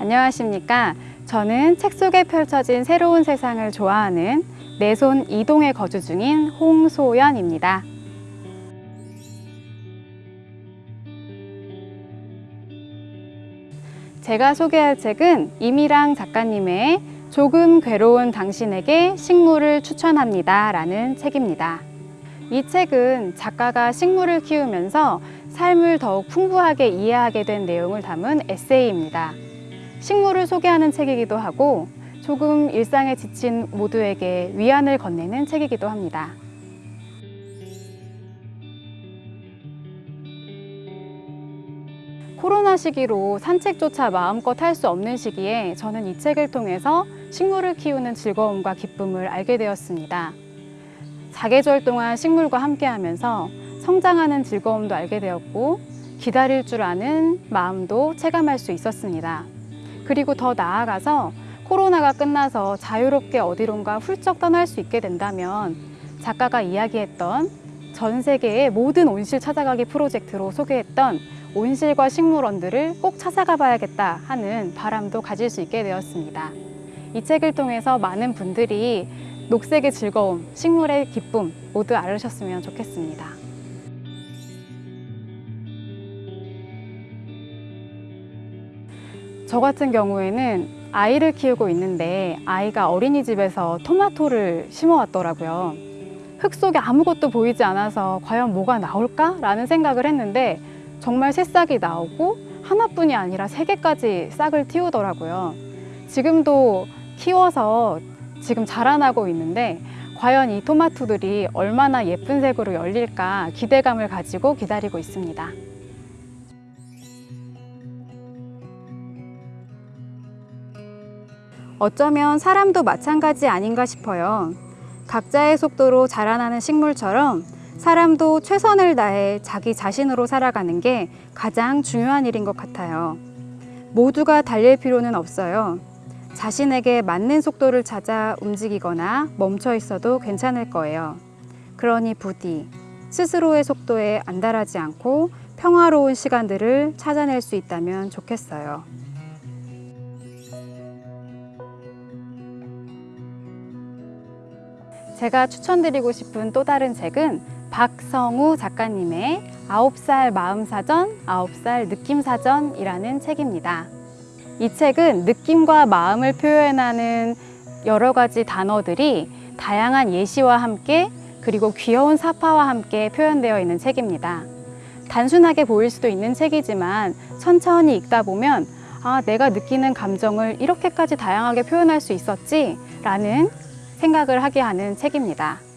안녕하십니까. 저는 책 속에 펼쳐진 새로운 세상을 좋아하는 내손 이동에 거주 중인 홍소연입니다. 제가 소개할 책은 이미랑 작가님의 조금 괴로운 당신에게 식물을 추천합니다. 라는 책입니다. 이 책은 작가가 식물을 키우면서 삶을 더욱 풍부하게 이해하게 된 내용을 담은 에세이입니다. 식물을 소개하는 책이기도 하고 조금 일상에 지친 모두에게 위안을 건네는 책이기도 합니다. 코로나 시기로 산책조차 마음껏 할 수 없는 시기에 저는 이 책을 통해서 식물을 키우는 즐거움과 기쁨을 알게 되었습니다. 사계절 동안 식물과 함께하면서 성장하는 즐거움도 알게 되었고 기다릴 줄 아는 마음도 체감할 수 있었습니다. 그리고 더 나아가서 코로나가 끝나서 자유롭게 어디론가 훌쩍 떠날 수 있게 된다면 작가가 이야기했던 전 세계의 모든 온실 찾아가기 프로젝트로 소개했던 온실과 식물원들을 꼭 찾아가 봐야겠다 하는 바람도 가질 수 있게 되었습니다. 이 책을 통해서 많은 분들이 녹색의 즐거움, 식물의 기쁨 모두 알으셨으면 좋겠습니다. 저 같은 경우에는 아이를 키우고 있는데 아이가 어린이집에서 토마토를 심어왔더라고요. 흙 속에 아무것도 보이지 않아서 과연 뭐가 나올까? 라는 생각을 했는데 정말 새싹이 나오고 하나뿐이 아니라 세 개까지 싹을 틔우더라고요. 지금도 키워서 지금 자라나고 있는데 과연 이 토마토들이 얼마나 예쁜 색으로 열릴까 기대감을 가지고 기다리고 있습니다. 어쩌면 사람도 마찬가지 아닌가 싶어요. 각자의 속도로 자라나는 식물처럼 사람도 최선을 다해 자기 자신으로 살아가는 게 가장 중요한 일인 것 같아요. 모두가 달릴 필요는 없어요. 자신에게 맞는 속도를 찾아 움직이거나 멈춰 있어도 괜찮을 거예요. 그러니 부디 스스로의 속도에 안달하지 않고 평화로운 시간들을 찾아낼 수 있다면 좋겠어요. 제가 추천드리고 싶은 또 다른 책은 박성우 작가님의 아홉 살 마음사전, 아홉 살 느낌사전이라는 책입니다. 이 책은 느낌과 마음을 표현하는 여러 가지 단어들이 다양한 예시와 함께 그리고 귀여운 사파와 함께 표현되어 있는 책입니다. 단순하게 보일 수도 있는 책이지만 천천히 읽다 보면 아, 내가 느끼는 감정을 이렇게까지 다양하게 표현할 수 있었지? 라는 생각을 하게 하는 책입니다.